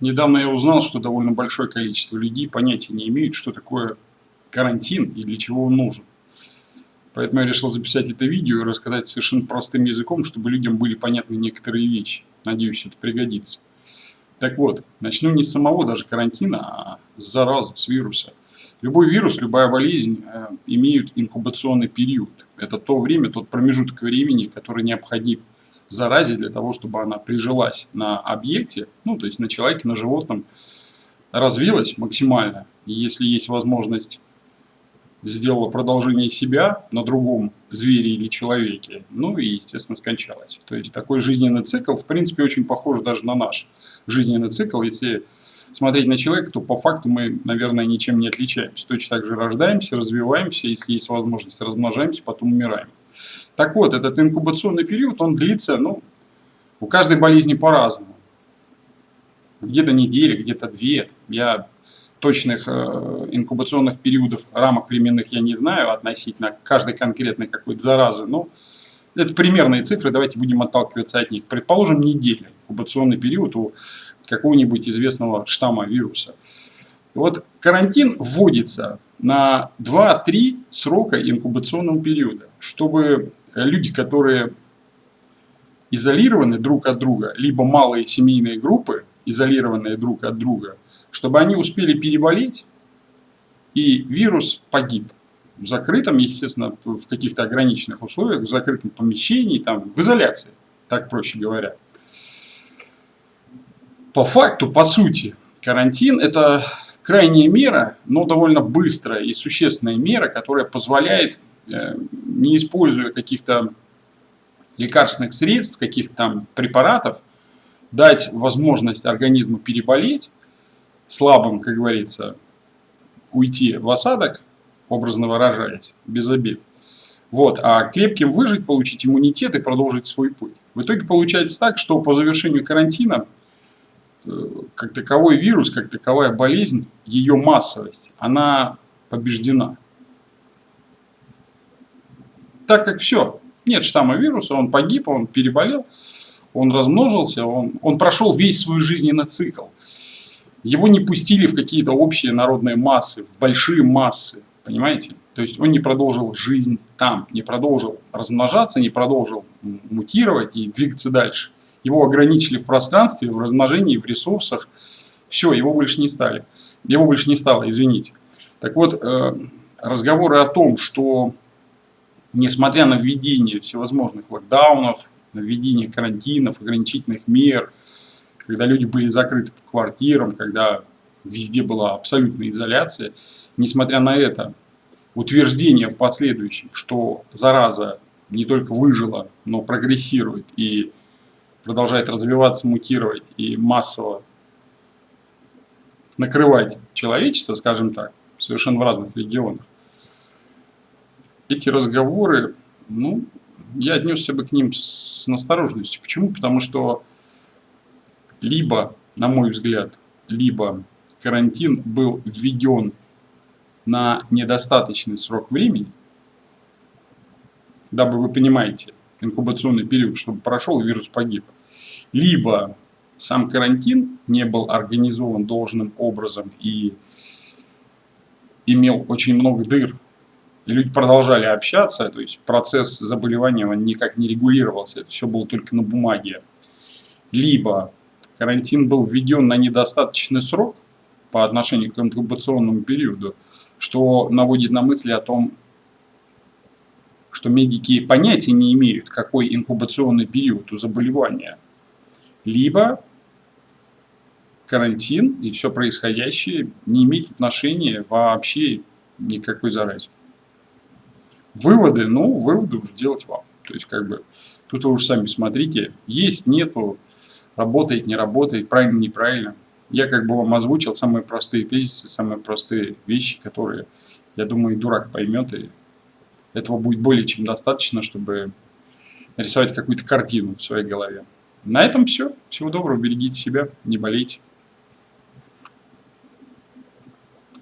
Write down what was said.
Недавно я узнал, что довольно большое количество людей понятия не имеют, что такое карантин и для чего он нужен. Поэтому я решил записать это видео и рассказать совершенно простым языком, чтобы людям были понятны некоторые вещи. Надеюсь, это пригодится. Так вот, начну не с самого даже карантина, а с заразы, с вируса. Любой вирус, любая болезнь э, имеют инкубационный период. Это то время, тот промежуток времени, который необходим заразе для того, чтобы она прижилась на объекте, ну, то есть на человеке, на животном, развилась максимально. И если есть возможность сделала продолжение себя на другом звере или человеке, ну и, естественно, скончалась. То есть такой жизненный цикл, в принципе, очень похож даже на наш жизненный цикл. Если смотреть на человека, то по факту мы, наверное, ничем не отличаемся. Точно так же рождаемся, развиваемся, если есть возможность, размножаемся, потом умираем. Так вот, этот инкубационный период, он длится, ну, у каждой болезни по-разному. Где-то неделя, где-то две. Я точных э, инкубационных периодов, рамок временных я не знаю относительно каждой конкретной какой-то заразы, но это примерные цифры, давайте будем отталкиваться от них. Предположим, неделя, инкубационный период у какого-нибудь известного штамма вируса. Вот карантин вводится на 2-3 срока инкубационного периода, чтобы люди, которые изолированы друг от друга, либо малые семейные группы, изолированные друг от друга, чтобы они успели переболеть, и вирус погиб. В закрытом, естественно, в каких-то ограниченных условиях, в закрытом помещении, там, в изоляции, так проще говоря. По факту, по сути, карантин – это крайняя мера, но довольно быстрая и существенная мера, которая позволяет Э, не используя каких-то лекарственных средств, каких-то там препаратов, дать возможность организму переболеть, слабым, как говорится, уйти в осадок, образно выражаясь, без обид. Вот, а крепким выжить, получить иммунитет и продолжить свой путь. В итоге получается так, что по завершению карантина, э, как таковой вирус, как таковая болезнь, ее массовость, она побеждена так как все, нет штамма вируса, он погиб, он переболел, он размножился, он, он прошел весь свой жизненный цикл. Его не пустили в какие-то общие народные массы, в большие массы, понимаете? То есть он не продолжил жизнь там, не продолжил размножаться, не продолжил мутировать и двигаться дальше. Его ограничили в пространстве, в размножении, в ресурсах. Все, его больше не стали. Его больше не стало, извините. Так вот, э, разговоры о том, что несмотря на введение всевозможных локдаунов, на введение карантинов, ограничительных мер, когда люди были закрыты по квартирам, когда везде была абсолютная изоляция, несмотря на это, утверждение в последующем, что зараза не только выжила, но прогрессирует и продолжает развиваться, мутировать и массово накрывать человечество, скажем так, совершенно в разных регионах, эти разговоры, ну, я отнесся бы к ним с настороженностью. Почему? Потому что либо, на мой взгляд, либо карантин был введен на недостаточный срок времени, дабы вы понимаете, инкубационный период, чтобы прошел вирус погиб, либо сам карантин не был организован должным образом и имел очень много дыр люди продолжали общаться, то есть процесс заболевания он никак не регулировался, все было только на бумаге. Либо карантин был введен на недостаточный срок по отношению к инкубационному периоду, что наводит на мысли о том, что медики понятия не имеют, какой инкубационный период у заболевания. Либо карантин и все происходящее не имеет отношения вообще никакой заразе. Выводы, ну, выводы уже делать вам. То есть, как бы, тут вы уже сами смотрите, есть, нету, работает, не работает, правильно, неправильно. Я как бы вам озвучил самые простые тезисы, самые простые вещи, которые, я думаю, и дурак поймет, и этого будет более чем достаточно, чтобы нарисовать какую-то картину в своей голове. На этом все. Всего доброго, берегите себя, не болейте.